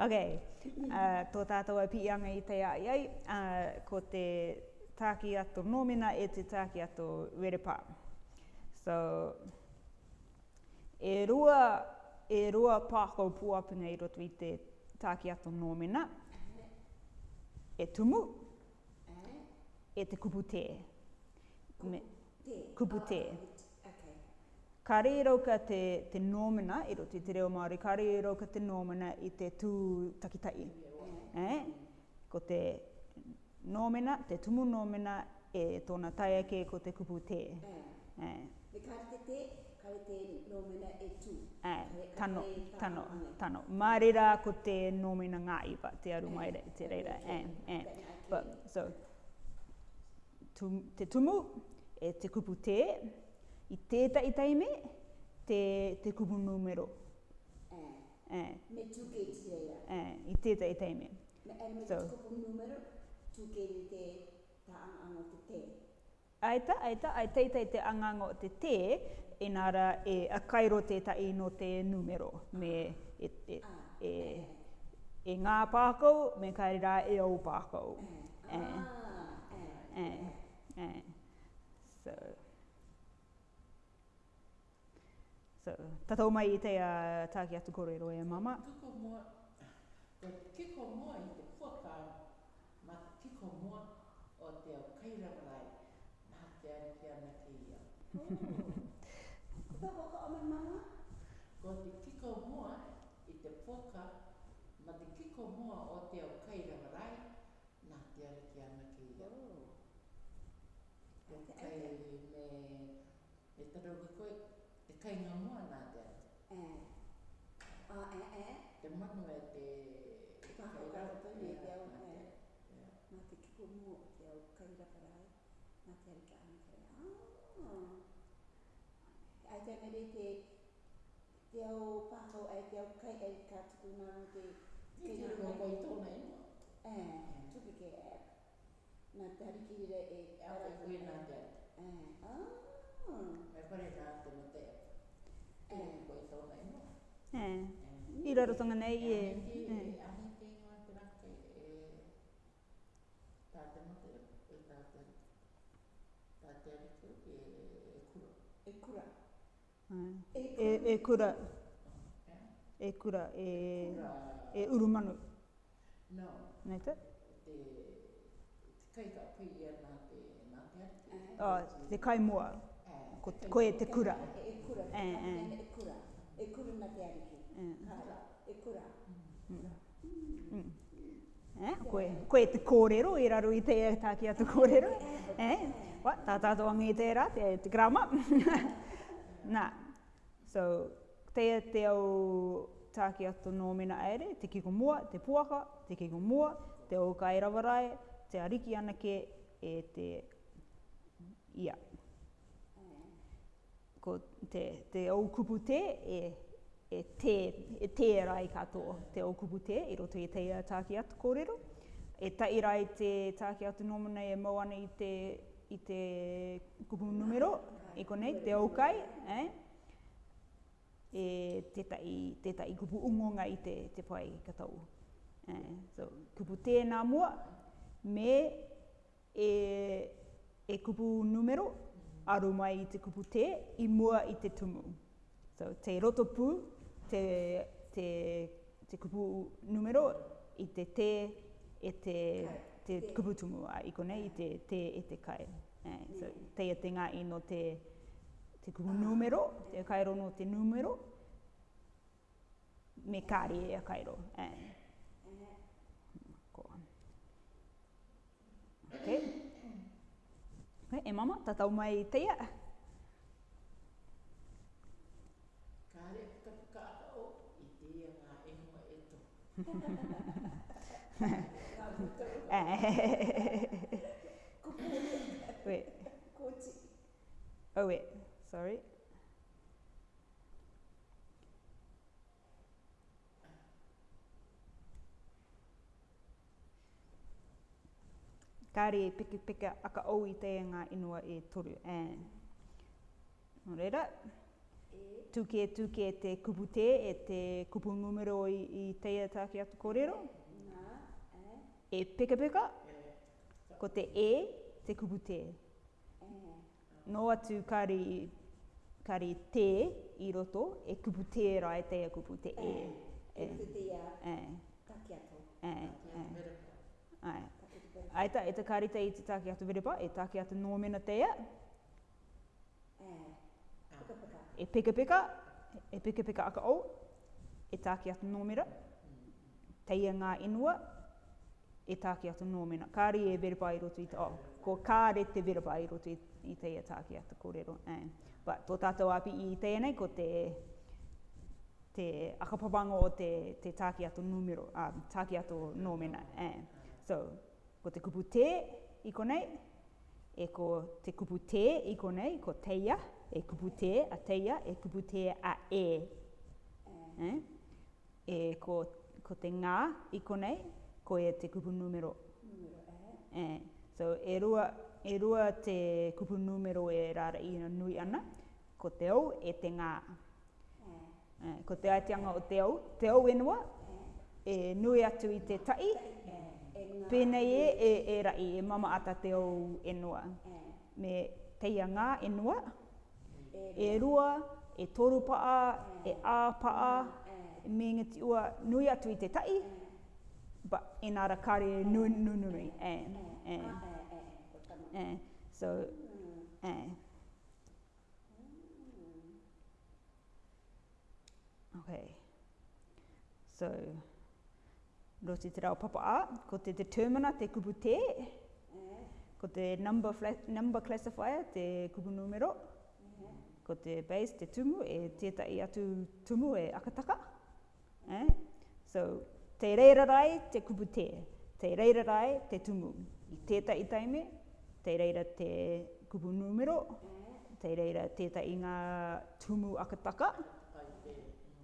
Ok, uh, tō tātou au pianga i te ai ai, uh, ko te tāki ato nōmina e te tāki ato werepā. So, e rua, e rua pāko puapinga i roto i te tāki ato nōmina, e tumu, e, e te kupu tē. Kupu tē. Ka re rauka te, te nōmena, i roti te reo Māori, ka re rauka te nōmena i te tū takitai. Eh? Ko te nōmena, te tumu nōmena, e tōna tai ake ko te kupu te. Eh. Eh. Me ka te te, ka te nōmena e tū. Eh. Tano, tano, tano. Mā re rā ko te nōmena ngā iwa, te aru mai re, te eh, reira. Eh eh, eh. eh. But, so, te tumu, e te kupu te, i tēta i taime, te, te kubu numero. Eh, eh. Me tūke i tēra. Eh, I tēta i taime. Me, e me so. te kubu numero, tūke i te taangango te te. Aita, aita, ai teita te angango te te, inara e, e a kairo teta i no te numero. Me e, e, ah, e, eh. e ngā pākau, me kai rā e au pākau. Eh. Eh. Ah, eh. Eh. Eh. Eh. So. So, tatou mai i te uh, tāki atu kore roi e mama. Tuko mua, kiko mua i te kua ma kiko mua o te o kaira marai, nā te ane ki ana ki ia. Oh. Kupa o mama? Ko te kiko mua i te kua ma te kiko mua o te o kaira marai, nā te ane ki ana ki Oh. Okay. Okay. Me, me tarau ki koe, kai ngā mua nā te ati. E. A Te manu e te... Te kai rau tau e te au e. te o te au kai Ah. Ai te anere te... Te au pāhau e te au kai e ka tuku nā mo te... Te te rau mō koi tōna e mō. E. Tupi ke e. Ah. Me parece te i raro tanga nei e. E, e kura. E kura. E, e urumanu. No. Nei te? Te, te kaita pui e nā te, nā te ati. Oh, te kai moa. Yeah koe te kura. E, eh, eh. e kura. E, e. e na te ariki. E, e kura. Mm. Mm. Mm. Eh, koe, koe te kōrero, e raro i te e tāki atu kōrero. Eh, wa, tā tātou angi i tērā, te, te grama. Nā, so, te te au tāki atu nōmina aere, te kiko mua, te puaka, te kiko mua, te au kairawarae, te ariki anake e te ia ko te, te aukupu te e, e te, e te rai katoa te aukupu te i roto i teia tāki atu kōrero. E tai rai te tāki atu nōmuna e moana i te, i te kupu numero, e konei, te okai. eh? e te tai, te tai kupu ungonga i te, te pai katau. Eh? So, kupu tēnā mua, me e, e kupu numero, aro mai i te kupu te, i mua i te tumu. So, te rotopu, te, te, te kupu numero, i te te, e te, kai. te kupu tumu, i kone, i te te, e te kai. Eh, so, te e te ngā i no te, te kupu numero, te kairo no te numero, me kari e a kairo. Eh. Eh. Okay. Okay, eh, e mama, tatau mai i teia. Kāre puka o i teia ngā e e tō. Kupu e. Koe. Oh, wait. Sorry. kāre e peke peke aka au i tēia ngā inua e toru and. Nō reira, tūke tūke e te kupu te, e te kupu numero i, i tēia tāki atu kōrero. E peke peke, ko te e, te kupu te. Nō atu kāre i kari te i roto, e kupu te rā e teia kupu te e. E kupu te ia, kakia tō. E, e. Ai aita e te karita i te tāke atu verepa, e tāke atu nō mena te ea. E pika pika, e pika pika aka au, e tāke atu nō mera. Teia ngā inua, e tāke atu nō mena. Kāri e verepa i roto i te, oh, ko kāre te verepa i roto i te ea tāke atu kōrero. Eh. But tō tātou api i te nei, ko te te akapabango o te, te tāke atu numero, uh, tāke atu nōmena. Eh. So, Ko te kupu te i konei, e ko te kupu te i konei, ko teia, e kupu te a teia, e kupu te a e. e. Eh? E ko, ko te ngā i konei, ko e te kupu numero. Eh? So e rua, e rua te kupu numero e rara i nui ana, ko te au e te ngā. Eh? Ko te aetianga o te au, te au enua, e nui atu i te tai, Pēnei e, e, e rai, e mama ata te au e, e. Me teia ngā e noa, e, e rua, e toru paa, e, e ā paa, me ngati ua nui atu i te tai, ba e nāra kāre nui nui nui nui, e, e, e, so, mm. e. Mm. Okay, so, roti te rau papa a, ko te determiner, te kupu te, ko te number, fla- number classifier, te kubu numero, mm. ko te base, te tumu, e tētai atu tumu e akataka. Eh? So, te reira te kupu te, te reira te tumu. I tētai taime, te reira te kubu numero, mm. te reira tētai ngā tumu akataka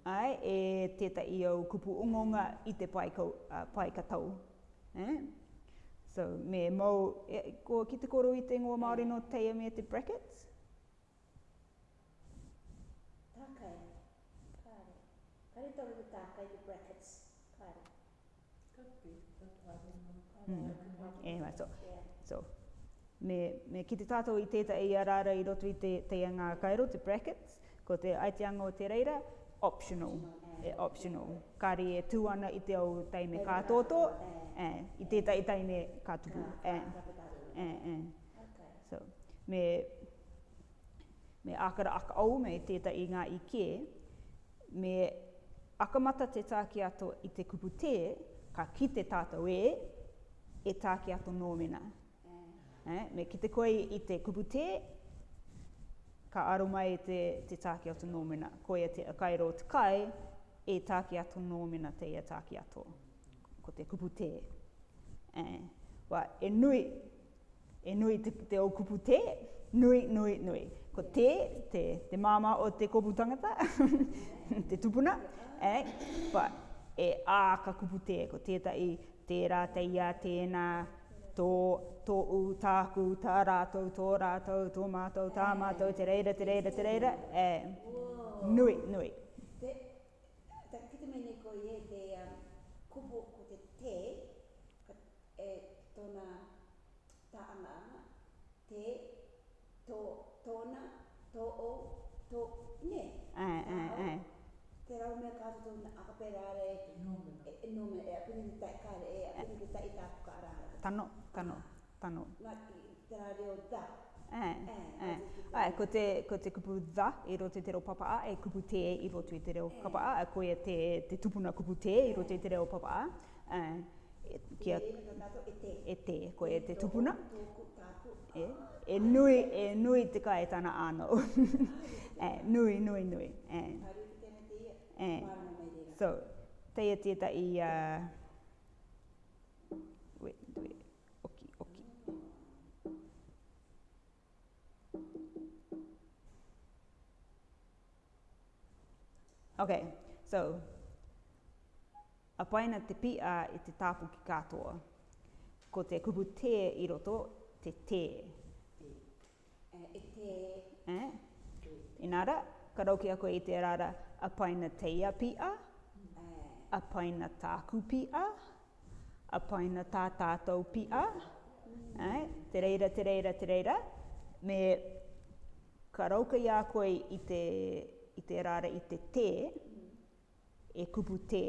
ai, e teta i au kupu ungonga i te paikau, uh, paikatau. Eh? So, me mau, e, ko, ki te koro i te ngua Māori no teia me te brackets? Mm. Anyway, eh, so, so, me, me kite tato i teta i arara i roto i te, te ngā kairo, te brackets, ko te aiteanga o te reira, optional. E optional. Kari e tūana i te au taime kā tōtō, e, i te tai taime kā tupu. E, e, e, So, me, me ākara aka au me i tēta i ngā i kē, me akamata te tāki ato i te kupu tē, ka ki te tātou e, e tāki ato nōmina. Eh, me ki te koe i te kupu tē, ka aro mai e te, te tāke atu nōmina. Ko e te kairo te kai, e tāke atu nōmina te ia tāke ato. Ko te kupu te. Eh. Wa e nui, e nui te, te o kupu te, nui, nui, nui. Ko te, te, te māma o te kopu tangata, te tupuna. Eh. Wa e ā ka kupu te, ko tētai, tērā, teia, tēnā, tēnā, tō, tō u, tāku, tā rātou, tō rātou, tō mātou, tā mātou, te reira, te reira, te reira, e nui, nui. Te, te kite mene e te um, ko te te, e tōna tā te, tō, tōna, tō o, tō, ne, tā au, te rau mea kato tō na akapera re nome e apini e, eh. ni tai ka re e apini ni tai ka ku ka ara tano te rau reo Eh, eh, eh. te, ko te kupu dha i roto i e kupu te i e te, te tupuna kupu te i roto i te reo papa e te eh. eh, e te ko e, e, e te tupuna e e nui e nui te kai tana ano e nui nui nui eh. Eh, so, te tieta i... Uh, we, we, oki, oki. Okay, so, a paina te pia i te tāpu ki katoa. Ko te kupu te i roto, te te. Uh, e te. Eh? Inara? Inara? ka rauke ako i te rara, a paina teia pia, a paina tāku pia, a paina tā tātou pia. Ai, te reira, te reira, te reira. Me ka rauke i koe i te, i te rara i te te, e kupu te,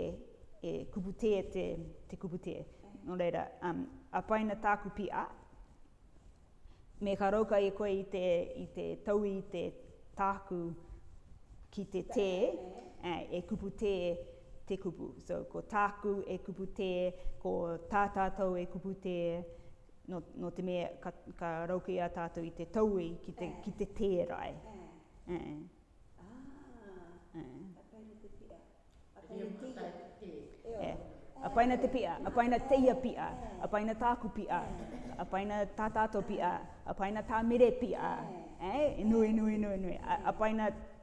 e kupu te e te, te kupu te. No reira, um, a paina tāku pia. Me ka rauke i koe i te, i te tau i te tāku pia ki te te, uh, e kupu te, te kupu. So, ko tāku e kupu te, ko tātātou e kupu te, no, no te mea ka, ka rauke a tātou i te taui ki te, ki te eh. Eh. Ah. te rai. Uh. Ah, uh. Apaina paina te pia, apaina paina teia pia, a paina tāku pia, apaina paina pia, a paina pia. Eh? E nui, nui, nui, nui. A,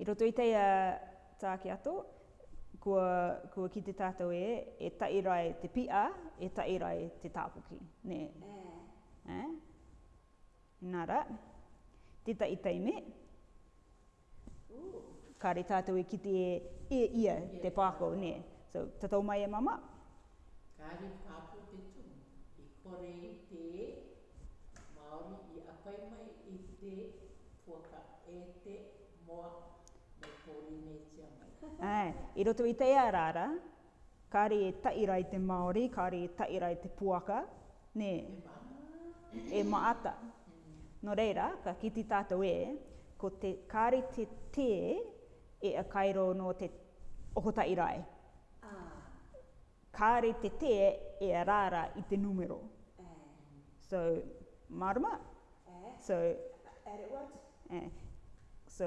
I roto i tei a tāke ato, kua, kua ki te tātou e, e tairai te pia, e tairai te tāpuki. Nē? Nē. Eh. eh? Nā ra. Te tai tei me. Ka re tātou e ki te e, e ia te pāko, nē. So, tatou mai e mama. Ka re pāpu te tū. I kore i te e. Maori i apai mai i te puaka e te moa. Ai, i roto i te arara, kāre e taira i te Māori, kāre e taira i te puaka, ne, e maata. No reira, ka kiti tātou e, ko te kāre e ah. te te e a kairo no te oho tairai. Kāre te te e arara i te numero. Eh. So, marama. Eh. So, eh, So,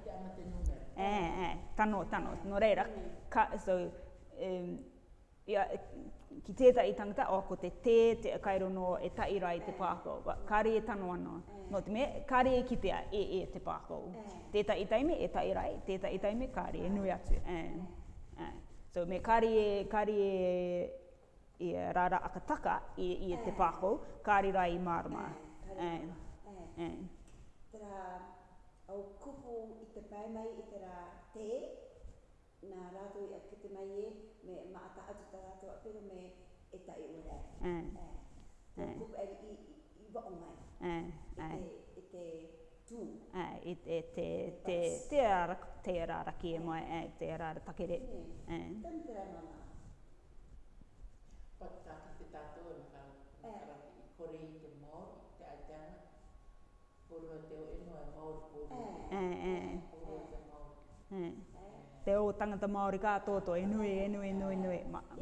Eh, eh, tano, tano, no reira. Ka, so, um, ia, ki tētai i tangata, o ko te tē, te kairo no e taira i te pākou. Kāre e tano anō. No te me, kāre e kitea e e te pākou. Tētai i taime e taira i, tētai i taime kāre e nui atu. Eh, eh. So, me kāre e, kāre e, e rara akataka i, e, e te pākou, kāre rai i mārama. Eh, eh. Tera, au kupu i te pai mai i te rā te, nā rātou e a mai e, me maata atu ta rātou a pero me e tai o rā. Eh, eh, eh. Kupu e i, i, i wa o mai, te, te tū. Ai, e te, te, te, te rā raki e mai, e te rā rā takere. Tani te rā mama. Pati tātou te tātou, e mā kārati i kore i te Te o tangata Māori kā tōtō, e nui, e nui, e nui, e nui,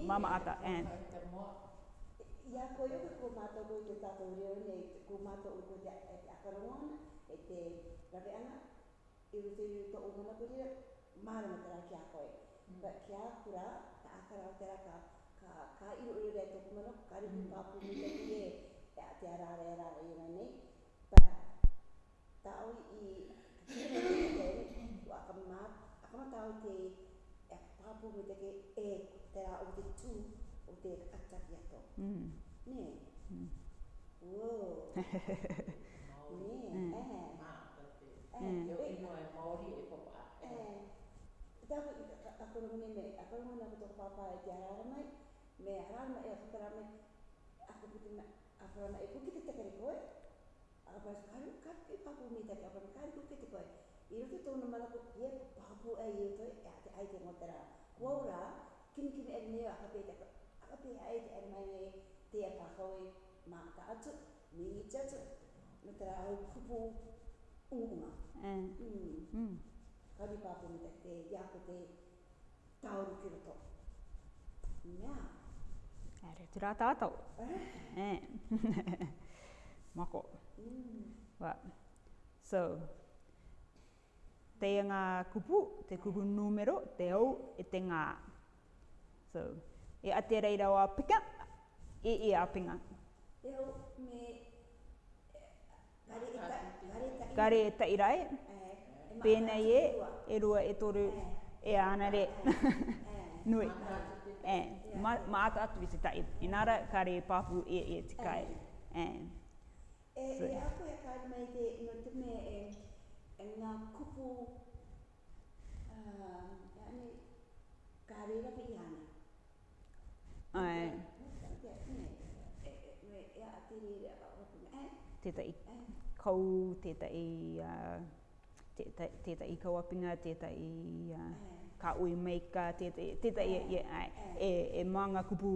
mama ata, eh. e. Ia ko iu ke kumata ko i te tato reo ne, kumata o te e te akarongona, e te e rape i rute i to o mana kurira, mārama te rake a koe. Ba mm. ki a kura, ta akara o te raka, ka iro iro rei tōku mana, ka rihu mm. pāpumi te kie, e a te arare arare i rane, tau i o akama tau te e papu me teke e te ra o te tū o te atari ato. Nē? Wow! Nē, e. Eh. Nē, e. Nē, e. Nē, e. Nē, e. Tā ku i a kurumuni me, a kurumuni a papa e te arara mai, me arara mai e a kutara mai, a e kukite te kare e apa kai ka ke papu mi ta apa kai ku ke te koi i ro ko ke papu ai e to e ate te motara kuora kim kim e ne a te a pe ai te mai te a pahoi ma e ka atu mi ni tatu no tara au kupu unga eh mm, mm. kai papu mi ta te ya te tauru ki roto mea Ere, tira tātou. Eh? Eh. Mako. Right. So, te ngā kupu, te kupu numero, te au, e te ngā. So, e ate reira o apika, e e apinga. Te au, me, e, gare e tairai. Gare e tairai. E e, Pēnei e, e rua e toru, e ana re. Nui. Mātātu i te tai. Inara, kare e papu e e tikai e aku e kāri no te me e, e ngā yani, kāri la pe iana. Ai. E a te ni rea kāu hapu me. Tētai kau, tētai teta i kawapinga, teta i ka ui meika, teta teta i, e, e, e, e maanga kupu,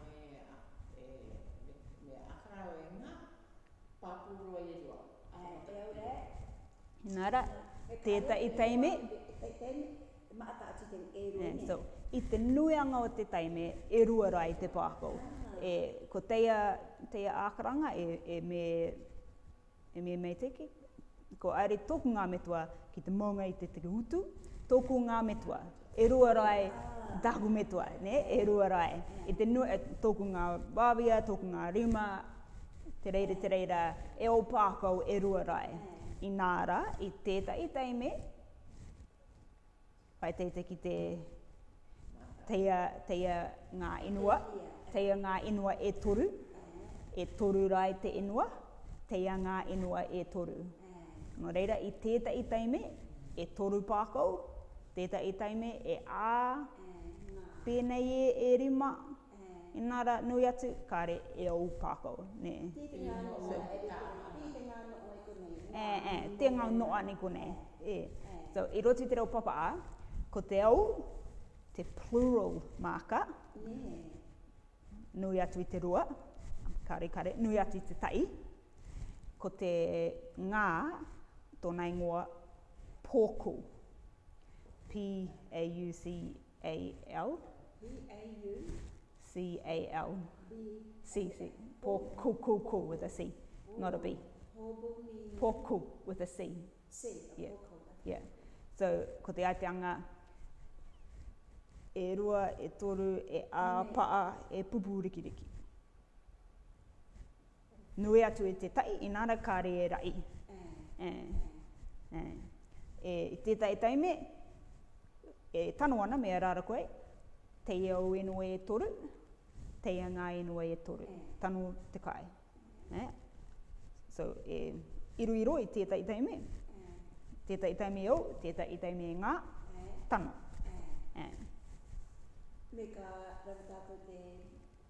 papuro e, e? E, e rua. Nara, teta i taimi. Maata atu e rua. i te nuianga o te taime, e rua rua i te pākou. Ah. E, ko teia, teia ākaranga e, e me, e me mei teki. Ko ari tōku ngā metua ki te maunga i te teke utu, tōku ngā metua. E rua rai, ah. dahu metua, ne? E rua rai. E te nu, e, tōku ngā wāwia, tōku ngā rima, Te reira, te reira, e o pākau e ruarai. I nāra, i tētai teime, pai tētai ki te teia, teia ngā inua, teia ngā inua e toru, e toru rai te inua, teia ngā inua e toru. No reira, i tētai teime, e toru pākau, tētai teime, e ā, pēnei e e rima, e rima, E nara nui atu kare e o upako. Ne. Te ngā noa e e Te ngā noa ni kone. E. So, i roti te reo papa a, ko te au, te plural marker. Nui atu i te rua. Kare kare, nui atu i te tai. Ko te ngā, tōna ingoa, pōku. P-A-U-C-A-L. P-A-U-C-A-L. C A L C C Poku Kuku with a C, not a B. Poku with a C. C. Yeah. Yeah. So ko te aitanga e rua, e toru, e a, paa, e pupu rikiriki. Nui atu e te tai, i nāra kāre e rai. Eh. Eh. Eh. E, e, e te tai me, e tanoana me a rāra koe, te iau e, e toru, teia ngā inua e, e toru, tanu te kai. Ne? So, e iru iro i tēta i taimi. Tēta i taimi au, tēta i taimi ngā, tanu. Ne. Me ka rawatāpo te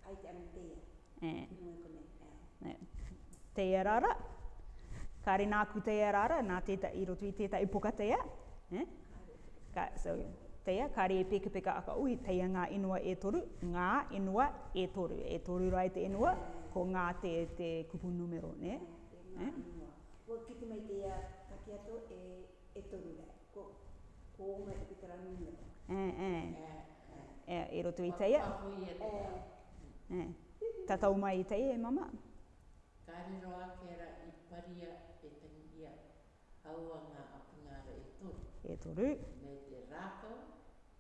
ai te ama teia. Ne. Eh. E. Teia rara, kāre nāku teia rara, nā tēta i roto i tēta i poka teia. Eh? Ka, so, teia, ka re peke peka aka ui, teia ngā inua e toru, ngā inua e toru, e toru rai te inua, ko ngā te, te kupu numero, ne? Ngā eh? inua. Ko kiti mai teia kaki ato e, e toru rai, ko, ko mai te tara numero. Eh, eh. Eh, eh. E, e roto i teia. E eh. Eh. Tatau mai i teia, e mama? Ka riroa kera i paria e tangia, haua ngā apungara e toru. E toru. Me te rākau.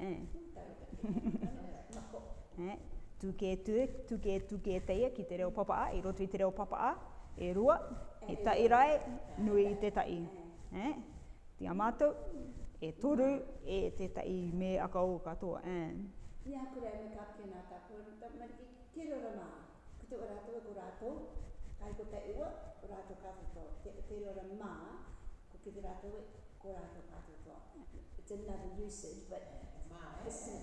Eh. Eh, tuke tu tuke tuke te ia ki te reo papa a, e roto i te reo papa a, e rua, e tai rai, nui i te tai. Eh? Ti amato, e toru, e te tai me a ka o katoa. Eh. Ia kurea me ka pina ta kua, ma ki te reo rama, ki te orato e kurato, kai ko te ua, orato katoa, te te reo rama, ko ki te rato ko kurato katoa. It's another usage, but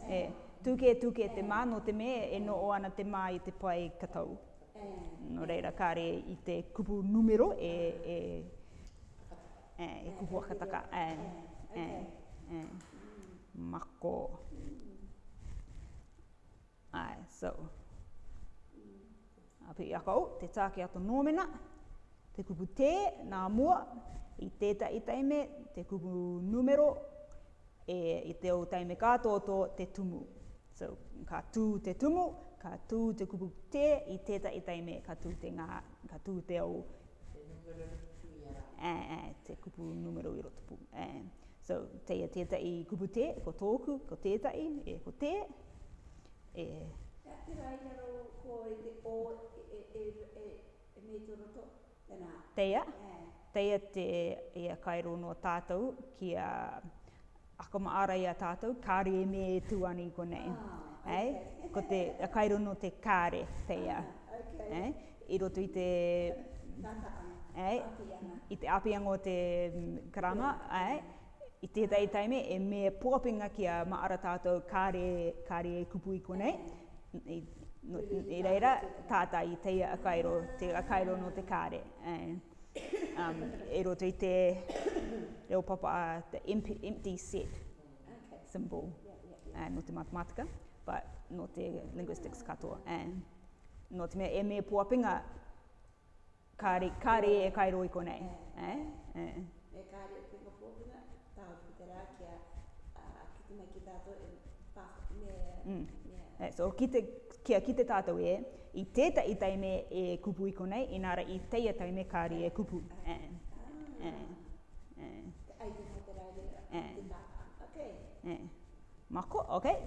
E, tuke tuke te mā no te me e no o te mā i te pai katau. No reira, kāre i te kupu numero e, e, e, e kupu akataka. E, e, e, e. Mako. Ai, so. Api i akau, te tāke ato nōmena, te kupu te, nā mua, i tētai tei me, te kupu numero, e, i te o taime katoto te tumu. So, ka tū te tumu, ka tū te kupu te, i teta i taime, ka tū te ngā, ka tū te o... Te numero eh, eh, te kupu numero i rotupu. Eh. So, teia teta i kupu te, ko tōku, ko teta i, e ko te, e... Te ati rai aro e o e, e, e, e, e roto, tēnā? Teia? Eh. Teia te ia kairo no tātou ki ako ma ara ia tātou, kāre e me e tuani ko nei. Ah, okay. Ko te kairo no te kāre teia. Ah, okay. I roto i te... Ei? I te apianga o te mm, karama. Yeah. Ei? I te tei taime e me pōpinga ki a ma ara tātou kāre, kāre e kupu i ko nei. I, no, i reira tātai teia a kairo, te a kairo no te kāre. Ei? um, e roto i te reo papa a the empty set okay. symbol yeah, yeah, yeah. Uh, no te matematika, but no te linguistics katoa. And no te mea e mea puapinga, kāre, kāre e kairo i konei. Yeah. Eh? Yeah. Eh? Mm. Yeah. So, kia uh, kite tātou e, i teta i taime e kupu i konei, inara i teia taime kāri e kupu. Eh. Eh. Eh. Eh. Eh. Eh. Eh. Eh. Eh. Eh.